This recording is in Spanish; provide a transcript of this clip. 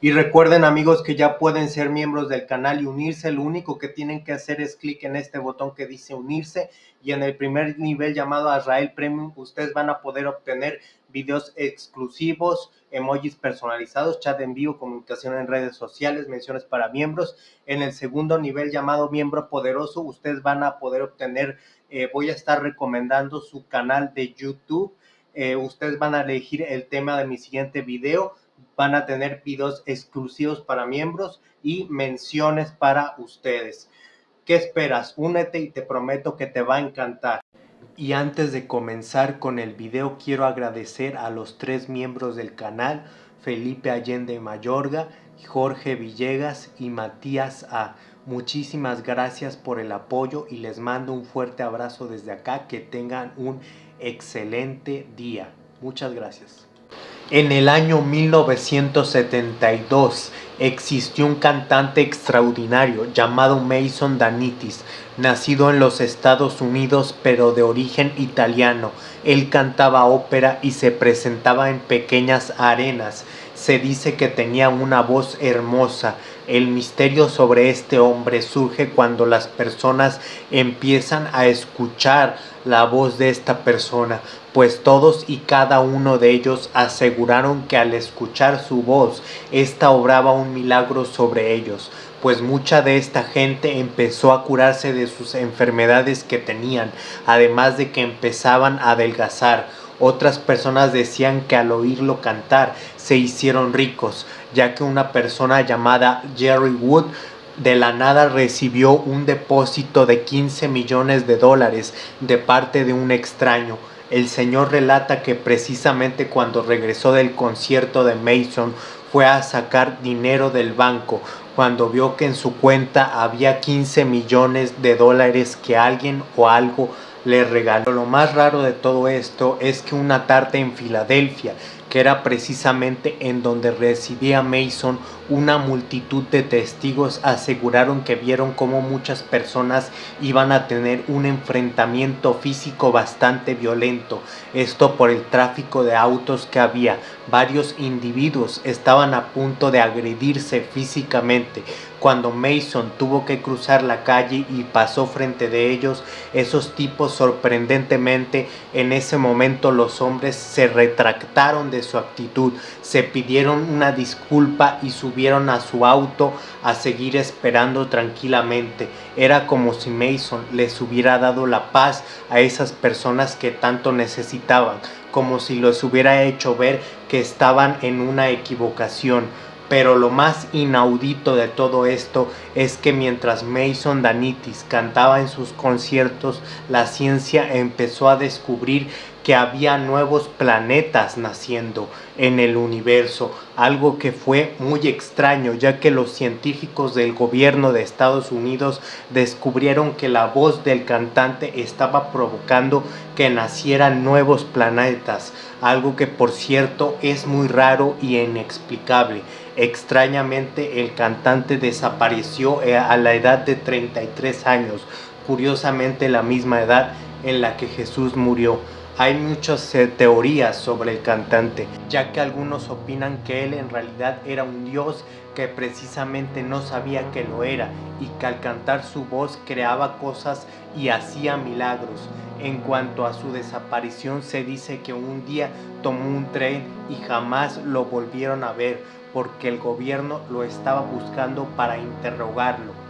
Y recuerden amigos que ya pueden ser miembros del canal y unirse. Lo único que tienen que hacer es clic en este botón que dice unirse y en el primer nivel llamado Azrael Premium ustedes van a poder obtener videos exclusivos, emojis personalizados, chat en vivo, comunicación en redes sociales, menciones para miembros. En el segundo nivel llamado miembro poderoso ustedes van a poder obtener, eh, voy a estar recomendando su canal de YouTube. Eh, ustedes van a elegir el tema de mi siguiente video van a tener videos exclusivos para miembros y menciones para ustedes. ¿Qué esperas? Únete y te prometo que te va a encantar. Y antes de comenzar con el video quiero agradecer a los tres miembros del canal, Felipe Allende Mayorga, Jorge Villegas y Matías A. Muchísimas gracias por el apoyo y les mando un fuerte abrazo desde acá. Que tengan un excelente día. Muchas gracias. En el año 1972 existió un cantante extraordinario llamado Mason Danitis, nacido en los Estados Unidos pero de origen italiano. Él cantaba ópera y se presentaba en pequeñas arenas. Se dice que tenía una voz hermosa. El misterio sobre este hombre surge cuando las personas empiezan a escuchar la voz de esta persona, pues todos y cada uno de ellos aseguraron que al escuchar su voz, ésta obraba un milagro sobre ellos, pues mucha de esta gente empezó a curarse de sus enfermedades que tenían, además de que empezaban a adelgazar. Otras personas decían que al oírlo cantar se hicieron ricos, ya que una persona llamada Jerry Wood de la nada recibió un depósito de 15 millones de dólares de parte de un extraño. El señor relata que precisamente cuando regresó del concierto de Mason fue a sacar dinero del banco cuando vio que en su cuenta había 15 millones de dólares que alguien o algo le regaló. Lo más raro de todo esto es que una tarde en Filadelfia que era precisamente en donde residía Mason, una multitud de testigos aseguraron que vieron cómo muchas personas iban a tener un enfrentamiento físico bastante violento, esto por el tráfico de autos que había. Varios individuos estaban a punto de agredirse físicamente, cuando Mason tuvo que cruzar la calle y pasó frente de ellos, esos tipos sorprendentemente en ese momento los hombres se retractaron de su actitud, se pidieron una disculpa y subieron a su auto a seguir esperando tranquilamente. Era como si Mason les hubiera dado la paz a esas personas que tanto necesitaban, como si los hubiera hecho ver que estaban en una equivocación pero lo más inaudito de todo esto es que mientras Mason Danitis cantaba en sus conciertos, la ciencia empezó a descubrir que había nuevos planetas naciendo en el universo, algo que fue muy extraño ya que los científicos del gobierno de Estados Unidos descubrieron que la voz del cantante estaba provocando que nacieran nuevos planetas, algo que por cierto es muy raro y inexplicable. Extrañamente el cantante desapareció eh, a la edad de 33 años, curiosamente la misma edad en la que Jesús murió. Hay muchas eh, teorías sobre el cantante, ya que algunos opinan que él en realidad era un dios que precisamente no sabía que lo era y que al cantar su voz creaba cosas y hacía milagros. En cuanto a su desaparición se dice que un día tomó un tren y jamás lo volvieron a ver porque el gobierno lo estaba buscando para interrogarlo.